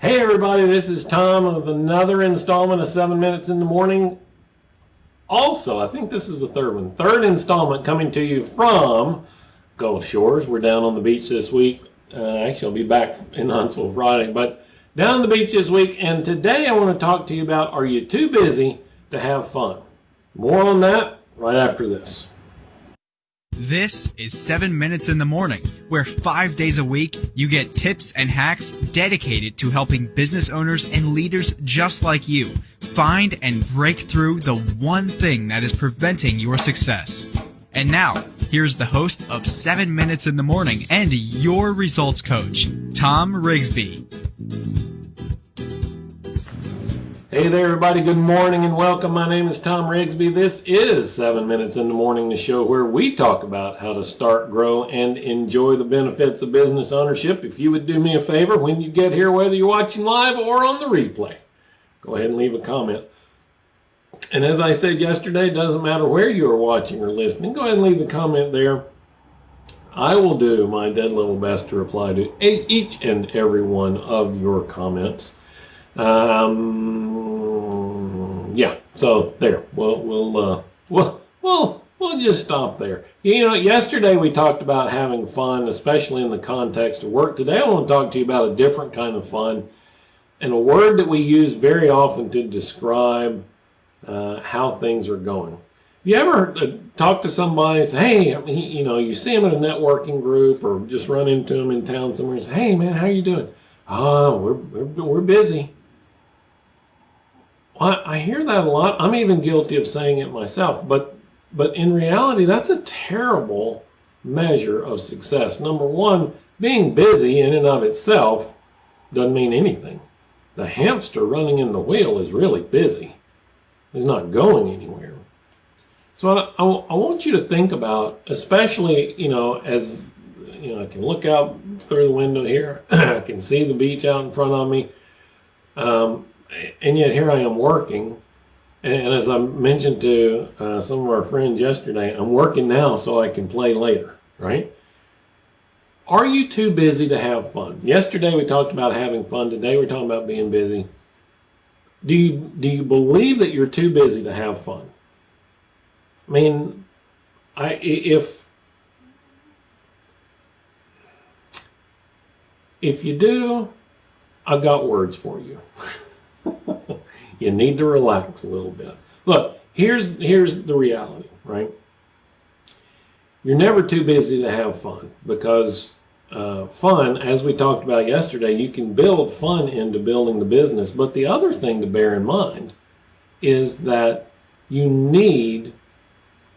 Hey everybody, this is Tom with another installment of 7 Minutes in the Morning. Also, I think this is the third one. Third installment coming to you from Gulf Shores. We're down on the beach this week. Uh, actually, I'll be back in Huntsville Friday, but down on the beach this week. And today I want to talk to you about are you too busy to have fun? More on that right after this. This is 7 Minutes in the Morning, where five days a week you get tips and hacks dedicated to helping business owners and leaders just like you find and break through the one thing that is preventing your success. And now, here's the host of 7 Minutes in the Morning and your results coach, Tom Rigsby. Hey there, everybody. Good morning and welcome. My name is Tom Rigsby. This is 7 Minutes in the Morning, the show where we talk about how to start, grow, and enjoy the benefits of business ownership. If you would do me a favor when you get here, whether you're watching live or on the replay, go ahead and leave a comment. And as I said yesterday, it doesn't matter where you are watching or listening, go ahead and leave a comment there. I will do my dead level best to reply to each and every one of your comments. Um, yeah, so there. We'll we'll uh, we'll we'll we'll just stop there. You know, yesterday we talked about having fun, especially in the context of work. Today I want to talk to you about a different kind of fun, and a word that we use very often to describe uh, how things are going. You ever uh, talk to somebody and say, hey, I mean, you know, you see them in a networking group or just run into them in town somewhere and say, hey, man, how you doing? Oh, we're, we're, we're busy. I, I hear that a lot. I'm even guilty of saying it myself, but but in reality, that's a terrible measure of success. Number one, being busy in and of itself doesn't mean anything. The hamster running in the wheel is really busy. He's not going anywhere. So I, I, I want you to think about, especially, you know, as you know, I can look out through the window here. I can see the beach out in front of me. Um, and yet here I am working. And as I mentioned to uh, some of our friends yesterday, I'm working now so I can play later, right? Are you too busy to have fun? Yesterday we talked about having fun. Today we're talking about being busy. Do you, do you believe that you're too busy to have fun? I mean, I, if, if you do, I've got words for you. you need to relax a little bit. Look, here's here's the reality, right? You're never too busy to have fun because uh, fun, as we talked about yesterday, you can build fun into building the business. But the other thing to bear in mind is that you need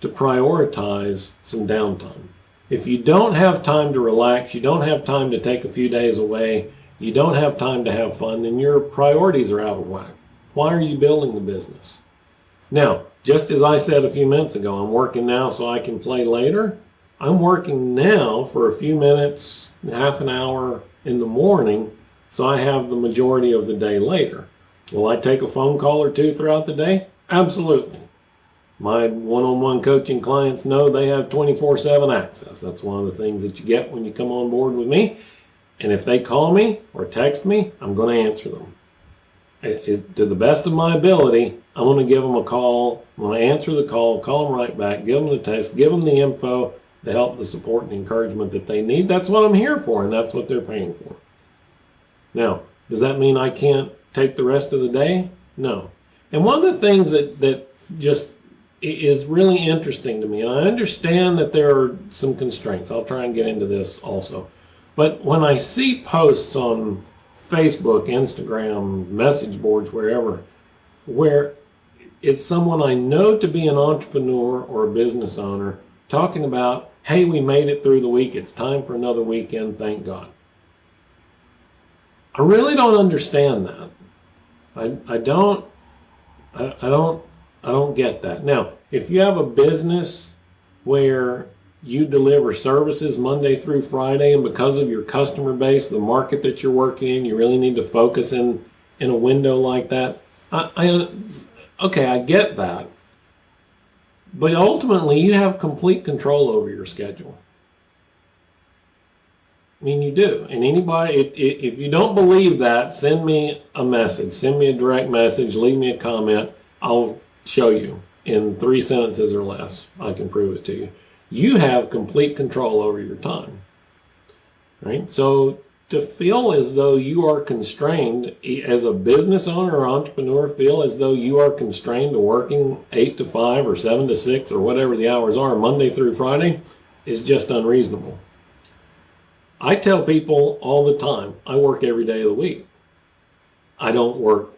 to prioritize some downtime. If you don't have time to relax, you don't have time to take a few days away, you don't have time to have fun, then your priorities are out of whack. Why are you building the business? Now, just as I said a few minutes ago, I'm working now so I can play later. I'm working now for a few minutes, half an hour in the morning, so I have the majority of the day later. Will I take a phone call or two throughout the day? Absolutely. My one-on-one -on -one coaching clients know they have 24-7 access. That's one of the things that you get when you come on board with me. And if they call me or text me, I'm going to answer them. It, it, to the best of my ability, I'm going to give them a call. I'm going to answer the call, call them right back, give them the text, give them the info, the help, the support, and the encouragement that they need. That's what I'm here for, and that's what they're paying for. Now, does that mean I can't take the rest of the day? No. And one of the things that, that just is really interesting to me, and I understand that there are some constraints. I'll try and get into this also. But when I see posts on Facebook, Instagram, message boards, wherever, where it's someone I know to be an entrepreneur or a business owner talking about, hey, we made it through the week. It's time for another weekend. Thank God. I really don't understand that. I, I don't, I, I don't, I don't get that. Now, if you have a business where you deliver services Monday through Friday, and because of your customer base, the market that you're working in, you really need to focus in in a window like that. I, I okay, I get that, but ultimately, you have complete control over your schedule. I mean, you do. And anybody, if, if if you don't believe that, send me a message. Send me a direct message. Leave me a comment. I'll show you in three sentences or less. I can prove it to you. You have complete control over your time. Right? So to feel as though you are constrained as a business owner or entrepreneur, feel as though you are constrained to working eight to five or seven to six or whatever the hours are, Monday through Friday, is just unreasonable. I tell people all the time, I work every day of the week. I don't work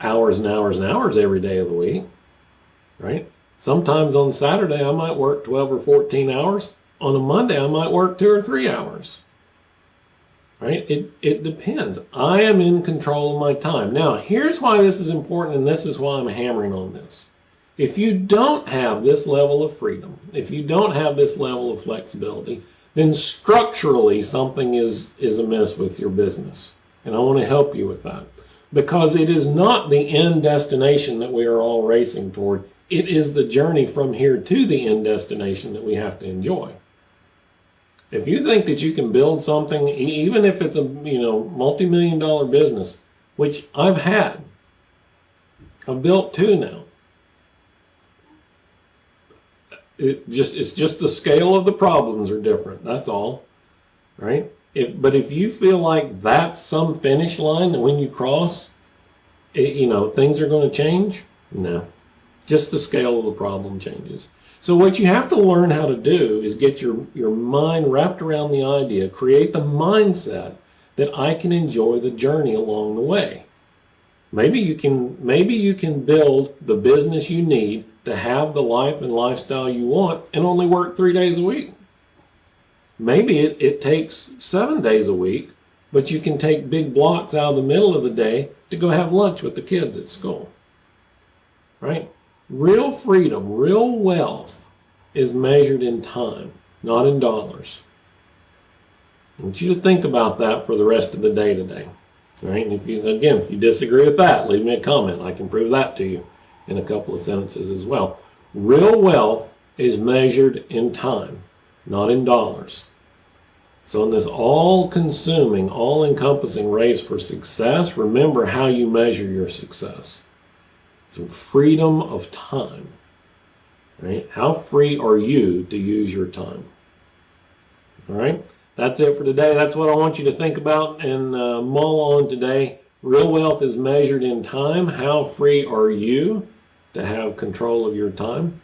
hours and hours and hours every day of the week, right? Sometimes on Saturday, I might work 12 or 14 hours. On a Monday, I might work two or three hours, right? It, it depends. I am in control of my time. Now, here's why this is important, and this is why I'm hammering on this. If you don't have this level of freedom, if you don't have this level of flexibility, then structurally something is, is amiss with your business. And I want to help you with that because it is not the end destination that we are all racing toward. It is the journey from here to the end destination that we have to enjoy. If you think that you can build something, even if it's a you know multi-million dollar business, which I've had, I've built two now. It just it's just the scale of the problems are different. That's all, right? If but if you feel like that's some finish line that when you cross, it, you know things are going to change, no, just the scale of the problem changes. So what you have to learn how to do is get your your mind wrapped around the idea, create the mindset that I can enjoy the journey along the way. Maybe you can maybe you can build the business you need to have the life and lifestyle you want and only work three days a week. Maybe it, it takes seven days a week, but you can take big blocks out of the middle of the day to go have lunch with the kids at school. Right? Real freedom, real wealth is measured in time, not in dollars. I want you to think about that for the rest of the day today. All right, and if you again, if you disagree with that, leave me a comment. I can prove that to you in a couple of sentences as well. Real wealth is measured in time, not in dollars. So in this all-consuming, all-encompassing race for success, remember how you measure your success. Through freedom of time. Right? How free are you to use your time? All right? That's it for today. That's what I want you to think about and uh, mull on today. Real wealth is measured in time. How free are you to have control of your time?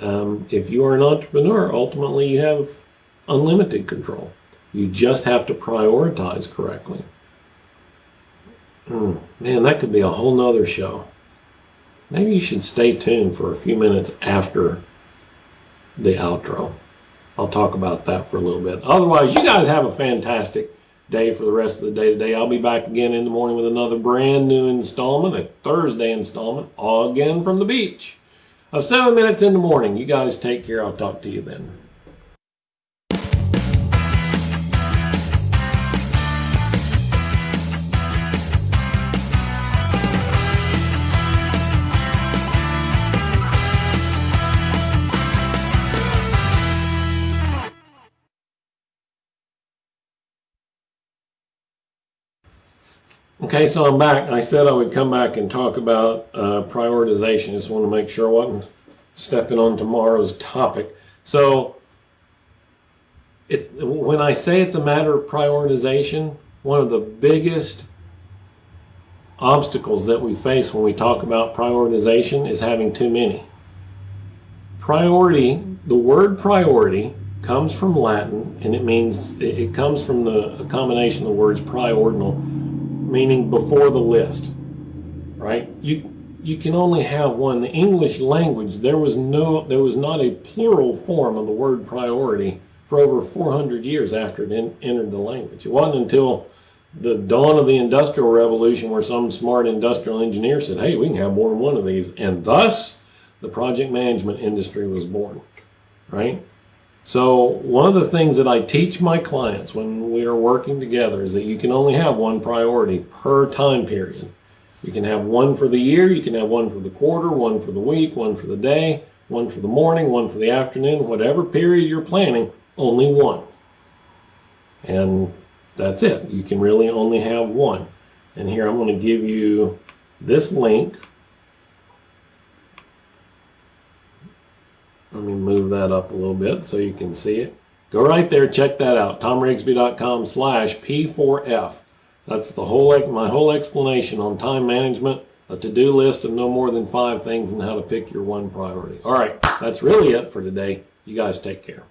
Um, if you are an entrepreneur, ultimately you have unlimited control. You just have to prioritize correctly. Hmm, man, that could be a whole nother show. Maybe you should stay tuned for a few minutes after the outro. I'll talk about that for a little bit. Otherwise, you guys have a fantastic day for the rest of the day today. I'll be back again in the morning with another brand new installment, a Thursday installment, all again from the beach of seven minutes in the morning. You guys take care. I'll talk to you then. Okay, so I'm back. I said I would come back and talk about uh, prioritization. Just want to make sure I wasn't stepping on tomorrow's topic. So, it, when I say it's a matter of prioritization, one of the biggest obstacles that we face when we talk about prioritization is having too many. Priority, the word priority comes from Latin and it means, it comes from the combination of the words priordinal, meaning before the list, right? You you can only have one. The English language there was no there was not a plural form of the word priority for over 400 years after it en- entered the language. It wasn't until the dawn of the industrial revolution where some smart industrial engineer said, "Hey, we can have more than one of these," and thus the project management industry was born, right? So one of the things that I teach my clients when we are working together is that you can only have one priority per time period. You can have one for the year, you can have one for the quarter, one for the week, one for the day, one for the morning, one for the afternoon, whatever period you're planning, only one. And that's it. You can really only have one. And here I'm going to give you this link. Let me move that up a little bit so you can see it. Go right there, check that out. TomRigsby.com slash P4F. That's the whole my whole explanation on time management, a to-do list of no more than five things, and how to pick your one priority. All right, that's really it for today. You guys take care.